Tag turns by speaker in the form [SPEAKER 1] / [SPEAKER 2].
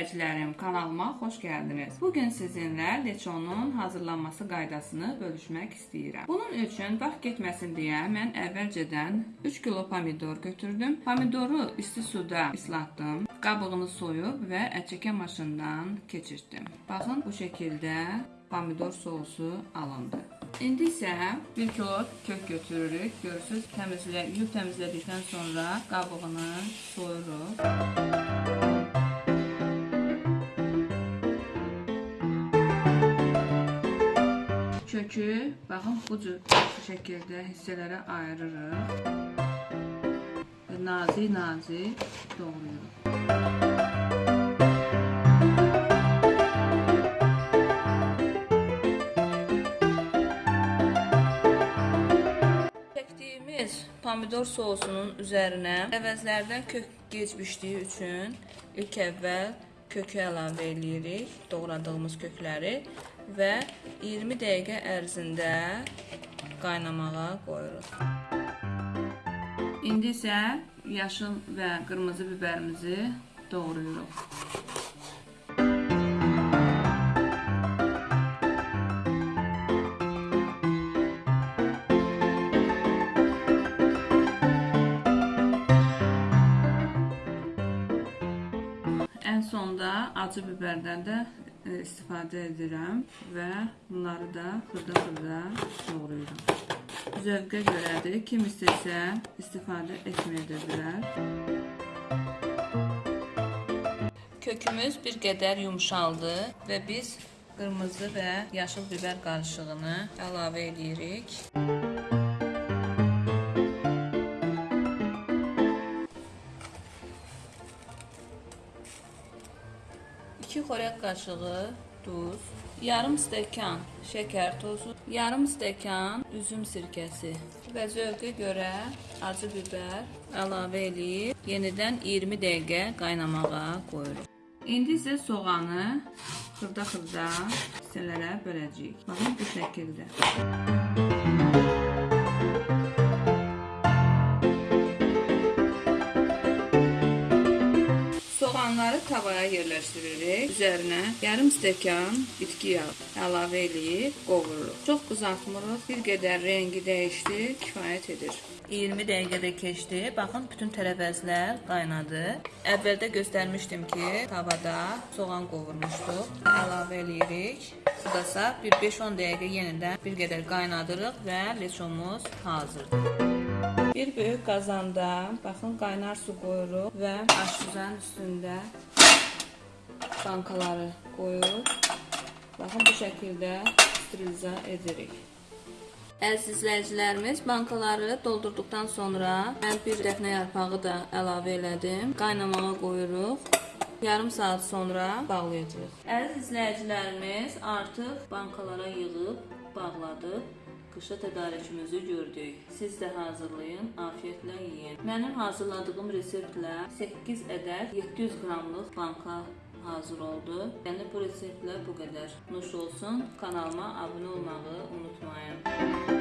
[SPEAKER 1] izləyicilərim, kanalıma xoş gəldiniz. Bu gün sizinlə leçonun hazırlanması qaydasını bölüşmək istəyirəm. Bunun üçün vaxt getməsin deyə mən əvvəlcədən 3 kilo pomidor götürdüm. Pomidoru isti suda islatdım. Qabığını soyub və ətçəkən maşından keçirtdim. Baxın bu şəkildə pomidor sosu alındı. İndi isə 1 kilo kök götürürük. Görürsüz, təmizlə, yuyub təmizlədikdən sonra qabığını soyuruq. Kökü, baxın bu cür bu şəkildə hissələrə ayırırıq və nazik-nazik doğrayırıq. Çəkdiyimiz pomidor sosunun üzərinə əvəzlərdən kök geçmişdiyi üçün ilk əvvəl kökü əlavə eləyirik, doğradığımız kökləri və 20 dəqiqə ərzində qaynamağa qoyuruq. İndi isə yaşıl və qırmızı biberimizi doğrayırıq. Ən sonda acı biberdən də e, istifadə edirəm və bunları da xırda-xırda doğrayıram. Zövqə görədir. Kim istəsə istifadə etməyə də bilər. Kökümüz bir qədər yumşaldı və biz qırmızı və yaşıl biber qarışığını əlavə edirik. 2 xörək qaşığı duz, yarım stəkan şəkər tozu, yarım stəkan üzüm sirkəsi və zövqə görə acı biber əlavə edib yenidən 20 dəqiqə qaynamağa qoyuruq. İndi isə soğanı xırda-xırda hissələrə böləcəyik. Baxın bu şəkildə. Tavaya yerləşdiririk. Üzərinə yarım stəkan bitki yağı əlavə eləyib qovururuq. Çox qızartmırıq. Bir qədər rengi dəyişdi, kifayət edir. 20 dəqiqədə keçdi. Baxın, bütün tərəvəzlər qaynadı. Əvvəldə göstərmişdim ki, tavada soğan qovurmuşduq. Əlavə eləyirik. Budasa bir 5-10 dəqiqə yenidən bir qədər qaynadırıq və leçomuz hazırdır. Bir böyük qazanda baxın qaynar su qoyuruq və aşuzanın üstündə bankaları qoyuruq. Baxın bu şəkildə steriliza edirik. Əziz izləyicilərimiz, bankaları doldurduqdan sonra mən bir dəfnə yarpağı da əlavə elədim. Qaynamağa qoyuruq. Yarım saat sonra bağlayacağıq. Əziz izləyicilərimiz, artıq bankalara yığıb bağladıq. Qışa tədarükümüzü gördük. Siz də hazırlayın, afiyetlə yeyin. Mənim hazırladığım reseptlə 8 ədəd 700 qramlıq banka hazır oldu. Yəni bu reseptlə bu qədər. Nuş olsun. Kanalıma abunə olmağı unutmayın.